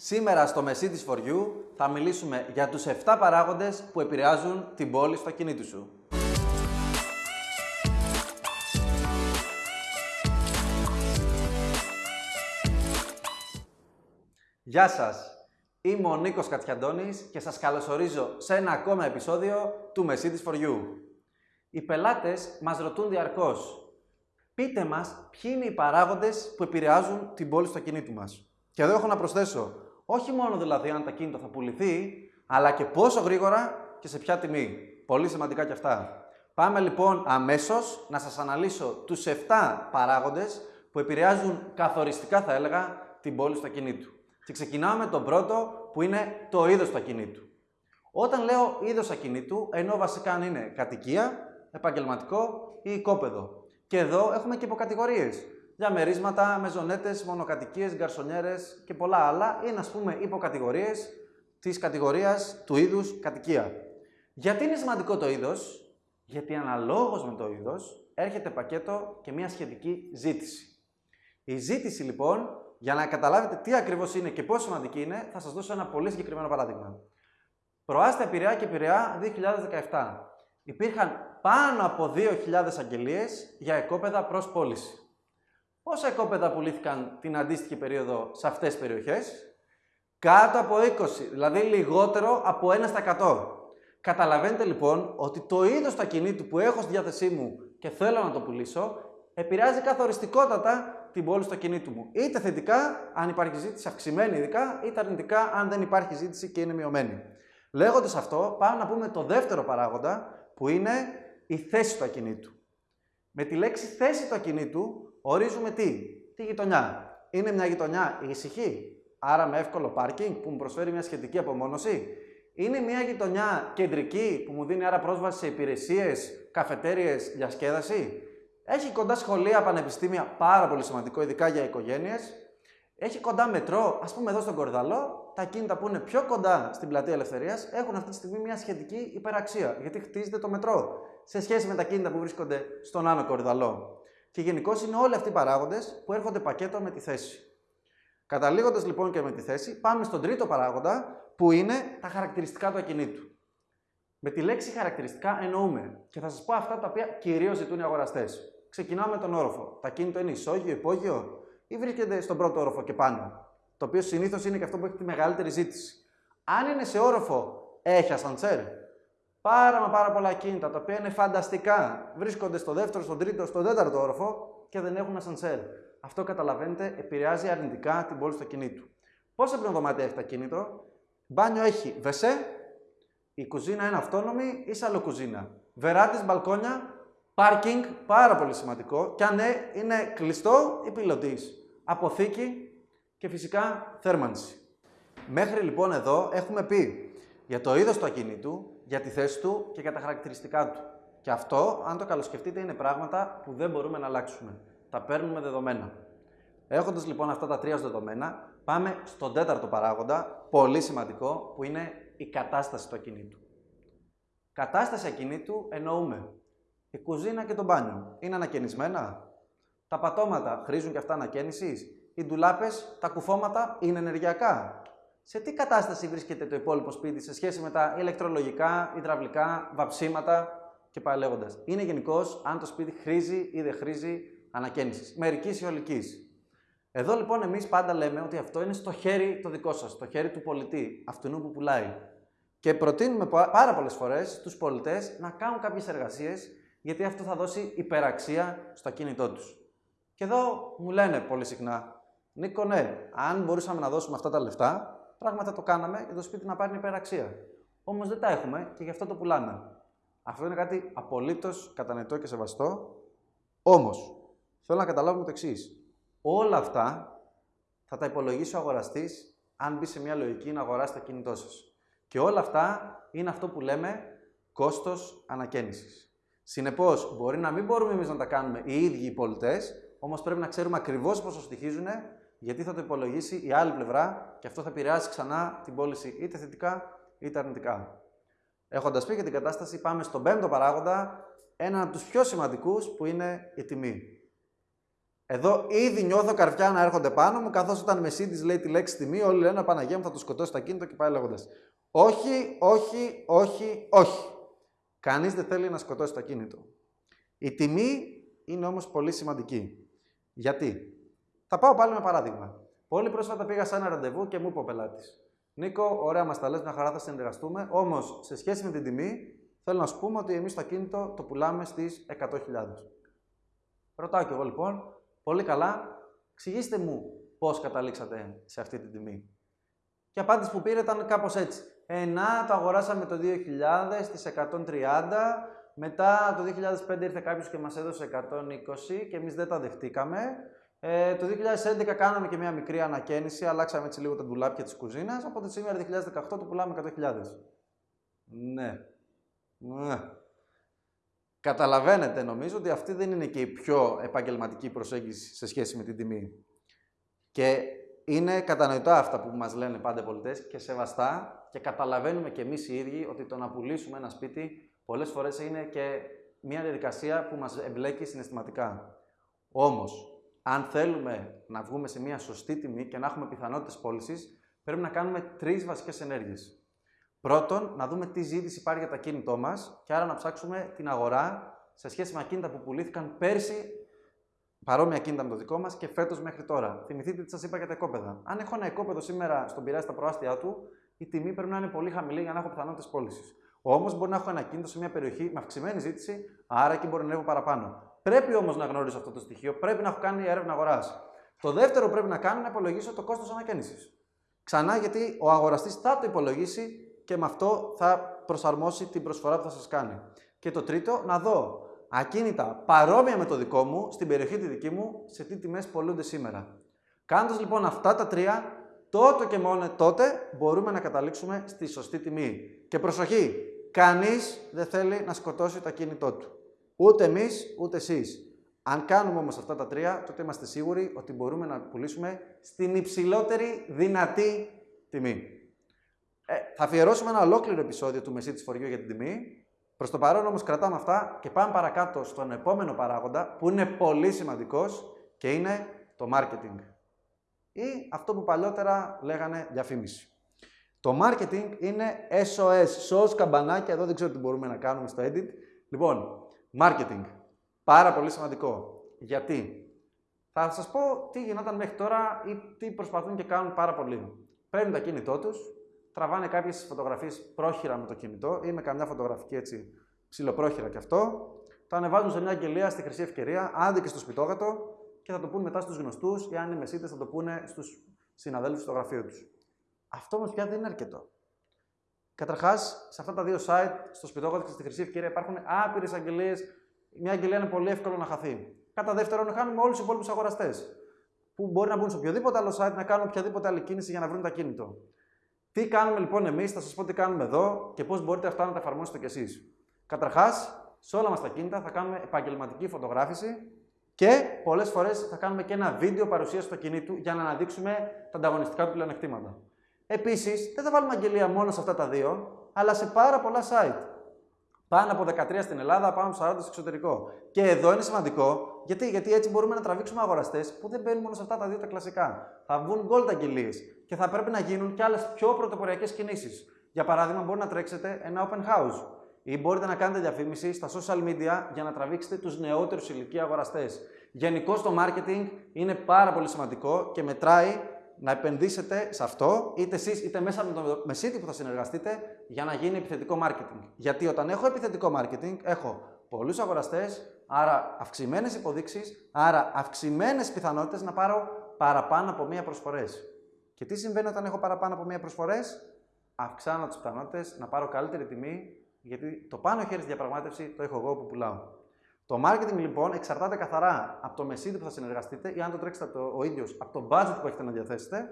Σήμερα στο Mercedes for You θα μιλήσουμε για τους 7 παράγοντες που επηρεάζουν την πόλη στο ακίνητο σου. Γεια σας! Είμαι ο Νίκος Κατσιαντώνης και σας καλωσορίζω σε ένα ακόμα επεισόδιο του Mercedes for You. Οι πελάτες μας ρωτούν διαρκώς πείτε μας ποιοι είναι οι παράγοντες που επηρεάζουν την πόλη στο ακίνητο μας. Και εδώ έχω να προσθέσω, όχι μόνο δηλαδή αν το ακίνητο θα πουληθεί, αλλά και πόσο γρήγορα και σε ποια τιμή. Πολύ σημαντικά και αυτά. Πάμε λοιπόν αμέσως να σας αναλύσω τους 7 παράγοντες που επηρεάζουν καθοριστικά θα έλεγα την πόλη στο ακινήτου. Και ξεκινάμε με τον πρώτο που είναι το είδος του ακινήτου. Όταν λέω είδος ακινήτου, ενώ βασικά αν είναι κατοικία, επαγγελματικό ή οικόπεδο. Και εδώ έχουμε και υποκατηγορίες. Διαμερίσματα, μεζονέτες, μονοκατοικίες, γκαρσονιέρες και πολλά άλλα είναι ας πούμε υποκατηγορίες της κατηγορίας του είδους κατοικία. Γιατί είναι σημαντικό το είδος, γιατί αναλόγως με το είδος έρχεται πακέτο και μια σχετική ζήτηση. Η ζήτηση λοιπόν, για να καταλάβετε τι ακριβώς είναι και πόσο σημαντική είναι, θα σας δώσω ένα πολύ συγκεκριμένο παράδειγμα. Προάστα Πειραιά και Πειραιά 2017. Υπήρχαν πάνω από 2.000 αγγελίες για εκόπεδα προς πώληση. Πόσα εκόπεδα πουλήθηκαν την αντίστοιχη περίοδο σε αυτές τις περιοχές; Κάτω από 20, δηλαδή λιγότερο από 1%. Καταλαβαίνετε λοιπόν ότι το είδος του ακινήτου που έχω στη διάθεσή μου και θέλω να το πουλήσω, επηρεάζει καθοριστικότατα την πόλη στο ακινήτου μου. Είτε θετικά, αν υπάρχει ζήτηση αυξημένη ειδικά, είτε αρνητικά, αν δεν υπάρχει ζήτηση και είναι μειωμένη. Λέγοντας αυτό, πάμε να πούμε το δεύτερο παράγοντα, που είναι η θέση του ακινήτου. Με τη λέξη θέση του ακινήτου ορίζουμε τι, τη γειτονιά. Είναι μια γειτονιά ησυχή, άρα με εύκολο πάρκινγκ που μου προσφέρει μια σχετική απομόνωση; Είναι μια γειτονιά κεντρική που μου δίνει άρα πρόσβαση σε υπηρεσίες, καφετέρειε, διασκέδαση; Έχει κοντά σχολεία, πανεπιστήμια, πάρα πολύ σημαντικό, ειδικά για οικογένειες; Έχει κοντά μετρό, ας πούμε εδώ στον Κορδαλό, τα κίνητα που είναι πιο κοντά στην πλατεία Ελευθερίας έχουν αυτή τη στιγμή μια σχετική υπεραξία, γιατί χτίζεται το μετρό σε σχέση με τα κίνητα που βρίσκονται στον Άνω Κορδαλό. Και γενικώ είναι όλοι αυτοί οι παράγοντες που έρχονται πακέτο με τη θέση. Καταλήγοντας λοιπόν και με τη θέση, πάμε στον τρίτο παράγοντα που είναι τα χαρακτηριστικά του ακινήτου. Με τη λέξη χαρακτηριστικά εννοούμε και θα σας πω αυτά τα οποία κυρίως ζητούν οι αγοραστές. Ξεκινάμε με τον όροφο. Τα ακίνητο είναι ισόγειο, υπόγειο ή βρίσκεται στον πρώτο όροφο και πάνω. Το οποίο συνήθως είναι και αυτό που έχει τη μεγαλύτερη ζήτηση. Αν είναι σε όροφο, έχει ασαντσέρ. Πάρα μα πάρα πολλά κίνητα τα οποία είναι φανταστικά. Βρίσκονται στο δεύτερο, στον τρίτο, στον τέταρτο όροφο και δεν έχουν ασανσέρ. Αυτό καταλαβαίνετε επηρεάζει αρνητικά την πόλη του ακινήτου. Πόσα δωμάτια έχει το ακίνητο, μπάνιο έχει βεσέ, η κουζίνα είναι αυτόνομη ή σαλοκουζίνα. Βεράτης, μπαλκόνια, πάρκινγκ, πάρα πολύ σημαντικό. Και αν ναι, είναι κλειστό ή πιλωτής. Αποθήκη και φυσικά θέρμανση. Μέχρι λοιπόν εδώ έχουμε πει για το είδος του ακινήτου, για τη θέση του και για τα χαρακτηριστικά του. Και αυτό, αν το καλοσκεφτείτε, είναι πράγματα που δεν μπορούμε να αλλάξουμε. Τα παίρνουμε δεδομένα. Έχοντας λοιπόν αυτά τα τρία δεδομένα, πάμε στον τέταρτο παράγοντα, πολύ σημαντικό, που είναι η κατάσταση του ακινήτου. Κατάσταση ακινήτου εννοούμε η κουζίνα και το μπάνιο. Είναι ανακαινισμένα; Τα πατώματα χρήζουν και αυτά ανακαίνιση. Οι ντουλάπες, τα κουφώματα είναι ενεργειακά; Σε τι κατάσταση βρίσκεται το υπόλοιπο σπίτι σε σχέση με τα ηλεκτρολογικά, υδραυλικά, βαψίματα και πάει λέγοντα. Είναι γενικώς αν το σπίτι χρήζει ή δεν χρήζει ανακαίνιση, μερικής ή ολικής. Εδώ λοιπόν εμείς πάντα λέμε ότι αυτό είναι στο χέρι το δικό σας, στο χέρι του πολιτή, αυτού που πουλάει. Και προτείνουμε πάρα πολλές φορές στους πολιτές να κάνουν κάποιες εργασίες, γιατί αυτό θα δώσει υπεραξία στο κινητό τους. Και εδώ μου λένε πολύ συχνά, Νίκο, ναι, αν μπορούσαμε να δώσουμε αυτά τα λεφτά, πράγματα το κάναμε για το σπίτι να πάρει υπεραξία. Όμως δεν τα έχουμε και γι' αυτό το πουλάμε. Αυτό είναι κάτι απολύτως κατανοητό και σεβαστό. Όμως, θέλω να καταλάβουμε το εξής. Όλα αυτά θα τα υπολογίσει ο αγοραστής αν μπει σε μια λογική να αγοράσει το κινητό σας. Και όλα αυτά είναι αυτό που λέμε κόστος ανακαίνησης. Συνεπώς, μπορεί να μην μπορούμε εμείς να τα κάνουμε οι ίδιοι οι πολιτές, όμως πρέπει να ξέρουμε ακριβώς πόσο στοιχίζουν γιατί θα το υπολογίσει η άλλη πλευρά και αυτό θα επηρεάσει ξανά την πώληση είτε θετικά είτε αρνητικά. Έχοντας πει για την κατάσταση, πάμε στον πέμπτο παράγοντα, έναν από τους πιο σημαντικούς που είναι η τιμή. Εδώ ήδη νιώθω καρφιά να έρχονται πάνω μου, καθώς όταν Mercedes λέει τη λέξη τιμή, όλοι λένε Παναγία μου θα το σκοτώσει το ακίνητο και πάει λέγοντας. Όχι, όχι, όχι, όχι. Κανείς δεν θέλει να σκοτώσει το ακίνητο. Η τιμή είναι όμως πολύ σημαντική. Γιατί; Θα πάω πάλι με παράδειγμα. Πολύ πρόσφατα πήγα σε ένα ραντεβού και μου είπε ο πελάτης. Νίκο, ωραία μας τα λες, μια χαρά θα συνεργαστούμε. Όμως, σε σχέση με την τιμή, θέλω να σου πούμε ότι εμείς το ακίνητο το πουλάμε στις 100.000. Ρωτάω κι εγώ λοιπόν, πολύ καλά, εξηγήστε μου πώς καταλήξατε σε αυτή την τιμή. Και η απάντηση που πήρε ήταν κάπως έτσι. Ε, να, το αγοράσαμε το 2000 στις 130, μετά το 2005 ήρθε κάποιος και μας έδωσε 120 και εμείς δεν τα δεχτήκαμε. Ε, το 2011 κάναμε και μια μικρή ανακαίνιση, αλλάξαμε έτσι λίγο τα ντουλάπια της κουζίνας, οπότε σήμερα 2018 το πουλάμε 100.000. Ναι. ναι. Καταλαβαίνετε νομίζω ότι αυτή δεν είναι και η πιο επαγγελματική προσέγγιση σε σχέση με την τιμή. Και είναι κατανοητά αυτά που μας λένε πάντα οι πολιτές και σεβαστά και καταλαβαίνουμε και εμείς οι ίδιοι ότι το να πουλήσουμε ένα σπίτι πολλές φορές είναι και μια διαδικασία που μας εμπλέκει συναισθηματικά. Όμως, αν θέλουμε να βγούμε σε μια σωστή τιμή και να έχουμε πιθανότητες πώλησης, πρέπει να κάνουμε τρεις βασικές ενέργειες. Πρώτον, να δούμε τι ζήτηση υπάρχει για το ακίνητό μας και άρα να ψάξουμε την αγορά σε σχέση με ακίνητα που πουλήθηκαν πέρσι παρόμοια ακίνητα με το δικό μας και φέτος μέχρι τώρα. Θυμηθείτε τι σας είπα για τα οικόπεδα. Αν έχω ένα οικόπεδο σήμερα στον πειράζει στα προάστια του, η τιμή πρέπει να είναι πολύ χαμηλή για να έχω πιθανότητες πώλησης. Όμως μπορεί να έχω ένα κίνητο σε μια περιοχή με αυξημένη ζήτηση, άρα και μπορεί να ανέβω παραπάνω. Πρέπει όμως να γνωρίζω αυτό το στοιχείο, πρέπει να έχω κάνει έρευνα αγοράς. Το δεύτερο που πρέπει να κάνω είναι να υπολογίσω το κόστος ανακαίνιση. Ξανά γιατί ο αγοραστής θα το υπολογίσει και με αυτό θα προσαρμόσει την προσφορά που θα σας κάνει. Και το τρίτο, να δω ακίνητα παρόμοια με το δικό μου, στην περιοχή τη δική μου, σε τι τιμές πολλούνται σήμερα. Κάνοντας λοιπόν αυτά τα τρία, τότε και μόνο τότε μπορούμε να καταλήξουμε στη σωστή τιμή. Και προσοχή, κανείς δεν θέλει να σκοτώσει το ακίνητό του. Ούτε εμείς, ούτε εσείς. Αν κάνουμε όμως αυτά τα τρία, τότε είμαστε σίγουροι ότι μπορούμε να πουλήσουμε στην υψηλότερη δυνατή τιμή. Ε, θα αφιερώσουμε ένα ολόκληρο επεισόδιο του Μεσίτη Φοριού για την τιμή. Προς το παρόν όμως κρατάμε αυτά και πάμε παρακάτω στον επόμενο παράγοντα που είναι πολύ σημαντικός και είναι το marketing ή αυτό που παλιότερα λέγανε διαφήμιση. Το marketing είναι SOS, SOS καμπανάκια, εδώ δεν ξέρω τι μπορούμε να κάνουμε στο edit. Λοιπόν, marketing, πάρα πολύ σημαντικό. Γιατί; Θα σας πω τι γινόταν μέχρι τώρα ή τι προσπαθούν και κάνουν πάρα πολύ. Παίρνουν το κινητό τους, τραβάνε κάποιες φωτογραφίες πρόχειρα με το κινητό ή με καμιά φωτογραφική έτσι ψηλοπρόχειρα κι αυτό, το ανεβάζουν σε μια αγγελία στη χρυσή ευκαιρία, άντε και στο σπιτόγατο και θα το πούνε μετά στους γνωστούς ή αν είναι μεσίτες θα το πούνε στους συναδέλφους στο γραφείο τους. Αυτό όμως πια δεν είναι αρκετό. Καταρχάς, σε αυτά τα δύο site, στο Σπιτόκοτ και στη Χρυσή Ευκαιρία, υπάρχουν άπειρες αγγελίες. Μια αγγελία είναι πολύ εύκολο να χαθεί. Κατά δεύτερον, χάνουμε όλους τους υπόλοιπους αγοραστές. Που μπορεί να μπουν σε οποιοδήποτε άλλο site να κάνουν οποιαδήποτε άλλη κίνηση για να βρουν τα κίνητο. Τι κάνουμε λοιπόν εμείς, θα σας πω τι κάνουμε εδώ και πώς μπορείτε αυτά να τα εφαρμόσετε κι εσείς. Καταρχάς, σε όλα μας τα κίνητα θα κάνουμε επαγγελματική φωτογράφηση και πολλές φορές θα κάνουμε και ένα βίντεο παρουσίαση του ακινήτου για να αναδείξουμε τα ανταγωνιστικά του πλεονεκτήματα. Επίσης, δεν θα βάλουμε αγγελία μόνο σε αυτά τα δύο, αλλά σε πάρα πολλά site. Πάνω από 13 στην Ελλάδα, πάνω από 40 στο εξωτερικό. Και εδώ είναι σημαντικό, γιατί, γιατί έτσι μπορούμε να τραβήξουμε αγοραστές που δεν μπαίνουν μόνο σε αυτά τα δύο τα κλασικά. Θα βγουν gold αγγελίες και θα πρέπει να γίνουν και άλλες πιο πρωτοποριακές κινήσεις. Για παράδειγμα, μπορεί να τρέξετε ένα open house ή μπορείτε να κάνετε διαφήμιση στα social media για να τραβήξετε τους νεότερους ηλικία αγοραστές. Γενικώ το marketing είναι πάρα πολύ σημαντικό και μετράει να επενδύσετε σε αυτό, είτε εσείς είτε μέσα με το μεσίτη που θα συνεργαστείτε, για να γίνει επιθετικό marketing. Γιατί όταν έχω επιθετικό marketing, έχω πολλούς αγοραστές, άρα αυξημένες υποδείξεις, άρα αυξημένες πιθανότητες να πάρω παραπάνω από μία προσφορές. Και τι συμβαίνει όταν έχω παραπάνω από μία προσφορές, αυξάνω τις πιθανότητες να πάρω καλύτερη τιμή γιατί το πάνω χέρι στη διαπραγμάτευση το έχω εγώ που πουλάω. Το marketing λοιπόν εξαρτάται καθαρά από το μεσίδι που θα συνεργαστείτε ή αν το τρέξετε το, ο ίδιος από το budget που έχετε να διαθέσετε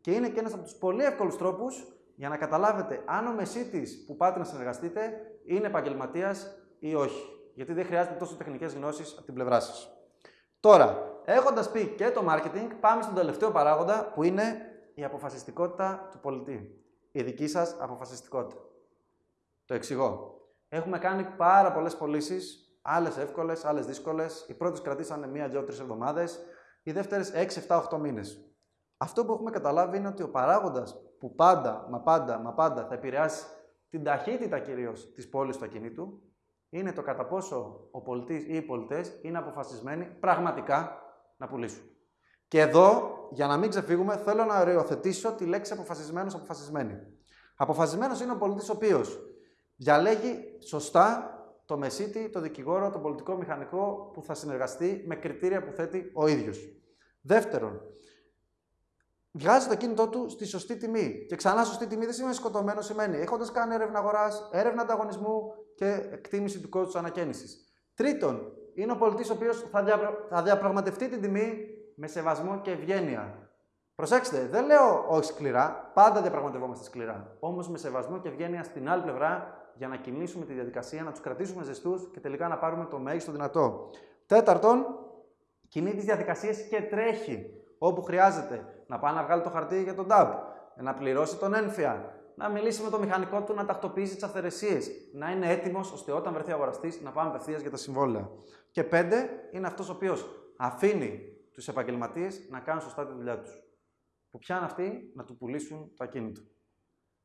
και είναι και ένας από τους πολύ εύκολους τρόπους για να καταλάβετε αν ο μεσίτης που πάτε να συνεργαστείτε είναι επαγγελματίας ή όχι. Γιατί δεν χρειάζεται τόσο τεχνικές γνώσεις από την πλευρά σας. Τώρα, έχοντας πει και το marketing, πάμε στον τελευταίο παράγοντα που είναι η αποφασιστικότητα του πολιτή. Η δική σας αποφασιστικότητα. Το εξηγώ. Έχουμε κάνει πάρα πολλές πωλήσεις, άλλες εύκολες, άλλες δύσκολες. Οι πρώτες κρατήσανε μία, δύο, τρεις εβδομάδες. οι δεύτερες 6, 7, 8 μήνες. Αυτό που έχουμε καταλάβει είναι ότι ο παράγοντας που πάντα, μα πάντα, μα πάντα θα επηρεάσει την ταχύτητα κυρίως της πόλης του ακινήτου είναι το κατά πόσο ο πολιτής ή οι πολιτές είναι αποφασισμένοι πραγματικά να πουλήσουν. Και εδώ, για να μην ξεφύγουμε, θέλω να οριοθετήσω τη λέξη αποφασισμένος αποφασισμένη. Αποφασισμένος είναι ο πολιτής ο οποίος διαλέγει σωστά το μεσίτη, το δικηγόρο, το πολιτικό μηχανικό που θα συνεργαστεί με κριτήρια που θέτει ο ίδιος. Δεύτερον, βγάζει το κίνητό του στη σωστή τιμή. Και ξανά σωστή τιμή δεν σημαίνει σκοτωμένο, σημαίνει έχοντας κάνει έρευνα αγοράς, έρευνα ανταγωνισμού και εκτίμηση του κόστους ανακαίνησης. Τρίτον, είναι ο πολιτής ο οποίος θα, θα διαπραγματευτεί την τιμή με σεβασμό και ευγένεια. Προσέξτε, δεν λέω όχι σκληρά, πάντα διαπραγματευόμαστε σκληρά. Όμως με σεβασμό και ευγένεια στην άλλη πλευρά για να κινήσουμε τη διαδικασία, να τους κρατήσουμε ζεστούς και τελικά να πάρουμε το μέγιστο δυνατό. Τέταρτον, κινεί τις διαδικασίες και τρέχει όπου χρειάζεται. Να πάει να βγάλει το χαρτί για τον DAB, να πληρώσει τον ένφια, να μιλήσει με το μηχανικό του να τακτοποιήσει τις αυθαιρεσίες, να είναι έτοιμος ώστε όταν βρεθεί αγοραστής να πάμε απευθείας για τα συμβόλαια. Και πέντε, είναι αυτός ο οποίος αφήνει τους επαγγελματίες να κάνουν σωστά τη δουλειά τους. Που πιάνουν αυτοί να του πουλήσουν το ακίνητο.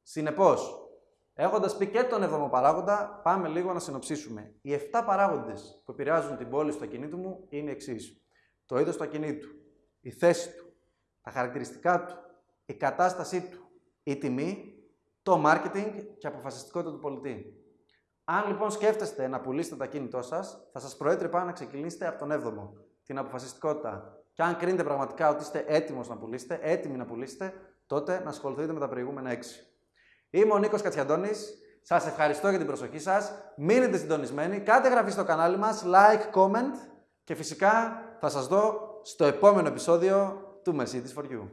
Συνεπώς, έχοντας πει και τον έβδομο παράγοντα, πάμε λίγο να συνοψίσουμε. Οι 7 παράγοντες που επηρεάζουν την πόλη στο ακινήτου μου είναι εξής. Το είδος του ακινήτου, η θέση του, τα χαρακτηριστικά του, η κατάστασή του, η τιμή, το marketing και η αποφασιστικότητα του πολιτή. Αν λοιπόν σκέφτεστε να πουλήσετε το ακίνητό σας, θα σας προέτρεπα να ξεκινήσετε από τον 7ο, την αποφασιστικότητα. Και αν κρίνετε πραγματικά ότι είστε έτοιμος να πουλήσετε, έτοιμοι να πουλήσετε, τότε να ασχοληθείτε με τα προηγούμενα 6. Είμαι ο Νίκος Κατσιαντώνης. Σας ευχαριστώ για την προσοχή σας. Μείνετε συντονισμένοι, κάντε γραφή στο κανάλι μας, like, comment και φυσικά θα σας δω στο επόμενο επεισόδιο του Mercedes for You.